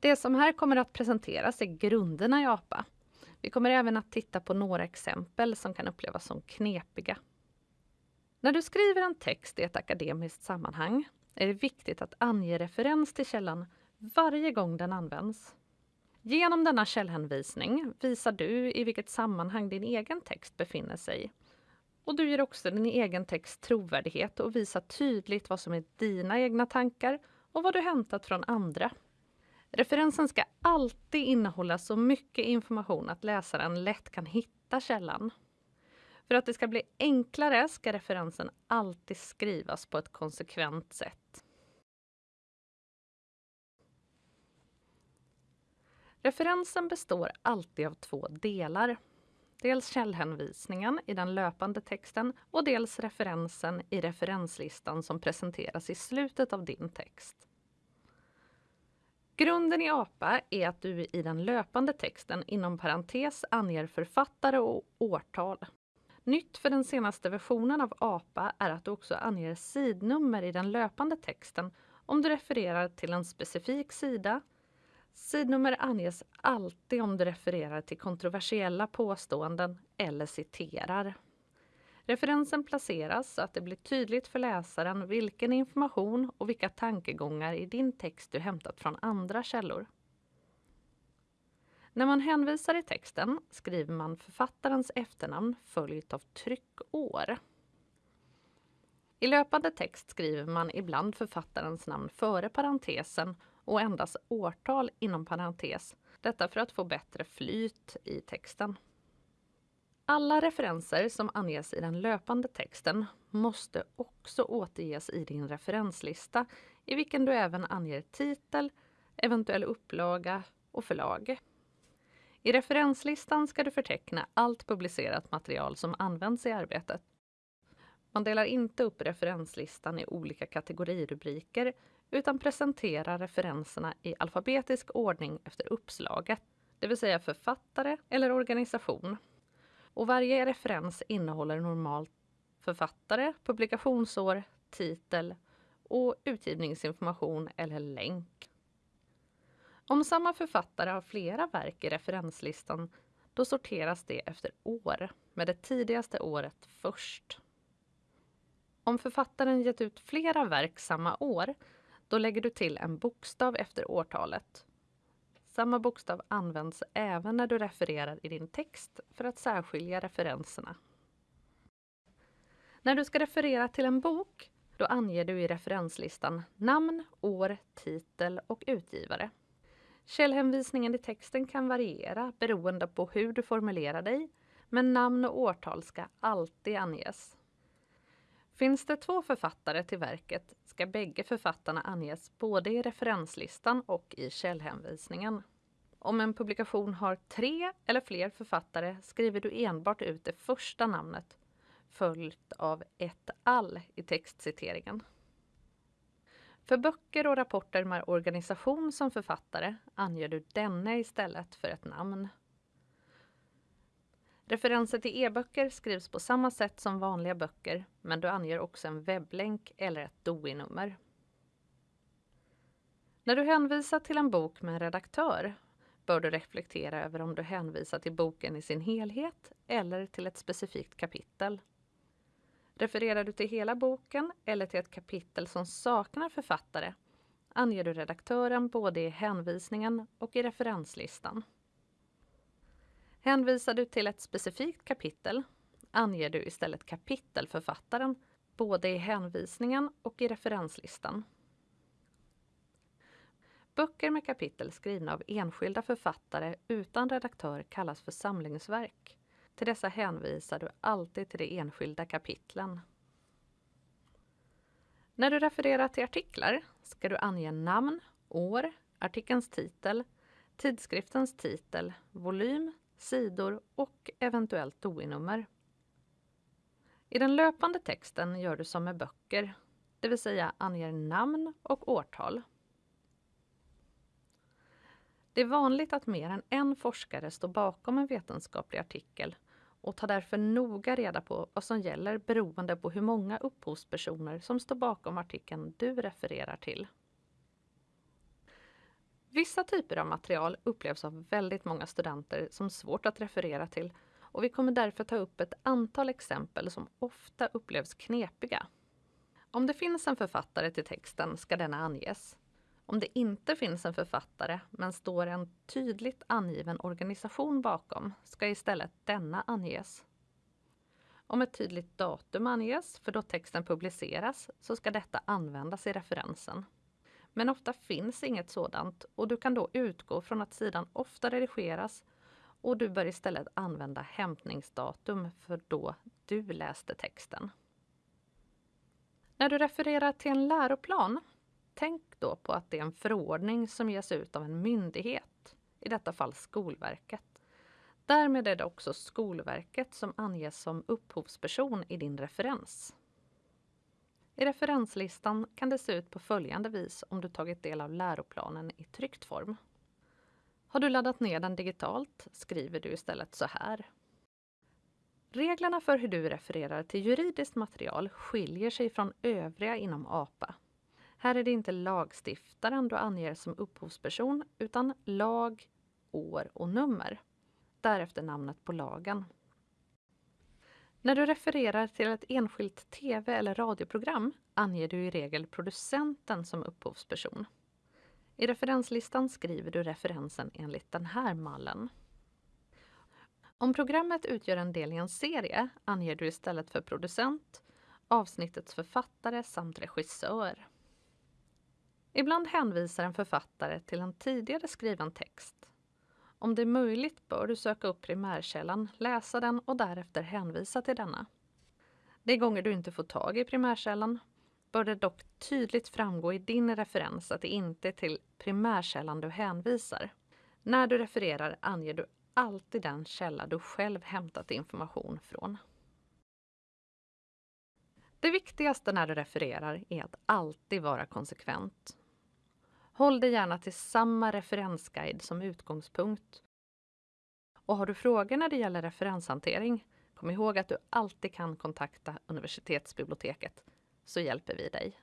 Det som här kommer att presenteras är grunderna i APA. Vi kommer även att titta på några exempel som kan upplevas som knepiga. När du skriver en text i ett akademiskt sammanhang är det viktigt att ange referens till källan varje gång den används. Genom denna källhänvisning visar du i vilket sammanhang din egen text befinner sig. Och du ger också din egen text trovärdighet och visar tydligt vad som är dina egna tankar och vad du hämtat från andra. Referensen ska alltid innehålla så mycket information att läsaren lätt kan hitta källan. För att det ska bli enklare ska referensen alltid skrivas på ett konsekvent sätt. Referensen består alltid av två delar. Dels källhänvisningen i den löpande texten och dels referensen i referenslistan som presenteras i slutet av din text. Grunden i APA är att du i den löpande texten inom parentes anger författare och årtal. Nytt för den senaste versionen av APA är att du också anger sidnummer i den löpande texten om du refererar till en specifik sida. Sidnummer anges alltid om du refererar till kontroversiella påståenden eller citerar. Referensen placeras så att det blir tydligt för läsaren vilken information och vilka tankegångar i din text du hämtat från andra källor. När man hänvisar i texten skriver man författarens efternamn följt av tryckår. I löpande text skriver man ibland författarens namn före parentesen och endast årtal inom parentes. Detta för att få bättre flyt i texten. Alla referenser som anges i den löpande texten måste också återges i din referenslista i vilken du även anger titel, eventuell upplaga och förlag. I referenslistan ska du förteckna allt publicerat material som används i arbetet. Man delar inte upp referenslistan i olika kategorirubriker utan presenterar referenserna i alfabetisk ordning efter uppslaget, det vill säga författare eller organisation. Och varje referens innehåller normalt författare, publikationsår, titel och utgivningsinformation eller länk. Om samma författare har flera verk i referenslistan då sorteras det efter år, med det tidigaste året först. Om författaren gett ut flera verk samma år, då lägger du till en bokstav efter årtalet. Samma bokstav används även när du refererar i din text för att särskilja referenserna. När du ska referera till en bok, då anger du i referenslistan namn, år, titel och utgivare. Källhänvisningen i texten kan variera beroende på hur du formulerar dig, men namn och årtal ska alltid anges. Finns det två författare till verket ska bägge författarna anges både i referenslistan och i källhänvisningen. Om en publikation har tre eller fler författare skriver du enbart ut det första namnet följt av ett all i textciteringen. För böcker och rapporter med organisation som författare anger du denne istället för ett namn. Referenser till e-böcker skrivs på samma sätt som vanliga böcker men du anger också en webblänk eller ett DOI-nummer. När du hänvisar till en bok med en redaktör bör du reflektera över om du hänvisar till boken i sin helhet eller till ett specifikt kapitel. Refererar du till hela boken eller till ett kapitel som saknar författare anger du redaktören både i hänvisningen och i referenslistan. Hänvisar du till ett specifikt kapitel anger du istället kapitelförfattaren både i hänvisningen och i referenslistan. Böcker med kapitel skrivna av enskilda författare utan redaktör kallas för samlingsverk. Till dessa hänvisar du alltid till de enskilda kapitlen. När du refererar till artiklar ska du ange namn, år, artikelns titel, tidskriftens titel, volym, sidor och eventuellt DOI-nummer. I den löpande texten gör du som med böcker, det vill säga anger namn och årtal. Det är vanligt att mer än en forskare står bakom en vetenskaplig artikel och tar därför noga reda på vad som gäller beroende på hur många upphovspersoner som står bakom artikeln du refererar till. Vissa typer av material upplevs av väldigt många studenter som svårt att referera till och vi kommer därför ta upp ett antal exempel som ofta upplevs knepiga. Om det finns en författare till texten ska denna anges. Om det inte finns en författare men står en tydligt angiven organisation bakom ska istället denna anges. Om ett tydligt datum anges för då texten publiceras så ska detta användas i referensen. Men ofta finns inget sådant och du kan då utgå från att sidan ofta redigeras och du bör istället använda hämtningsdatum för då du läste texten. När du refererar till en läroplan, tänk då på att det är en förordning som ges ut av en myndighet, i detta fall Skolverket. Därmed är det också Skolverket som anges som upphovsperson i din referens. I referenslistan kan det se ut på följande vis om du tagit del av läroplanen i tryckt form. Har du laddat ner den digitalt skriver du istället så här. Reglerna för hur du refererar till juridiskt material skiljer sig från övriga inom APA. Här är det inte lagstiftaren du anger som upphovsperson utan lag, år och nummer. Därefter namnet på lagen. När du refererar till ett enskilt tv eller radioprogram anger du i regel producenten som upphovsperson. I referenslistan skriver du referensen enligt den här mallen. Om programmet utgör en del i en serie anger du istället för producent avsnittets författare samt regissör. Ibland hänvisar en författare till en tidigare skriven text. Om det är möjligt bör du söka upp primärkällan, läsa den och därefter hänvisa till denna. De gånger du inte får tag i primärkällan bör det dock tydligt framgå i din referens att det inte är till primärkällan du hänvisar. När du refererar anger du alltid den källa du själv hämtat information från. Det viktigaste när du refererar är att alltid vara konsekvent. Håll dig gärna till samma referensguide som utgångspunkt. Och har du frågor när det gäller referenshantering, kom ihåg att du alltid kan kontakta universitetsbiblioteket så hjälper vi dig.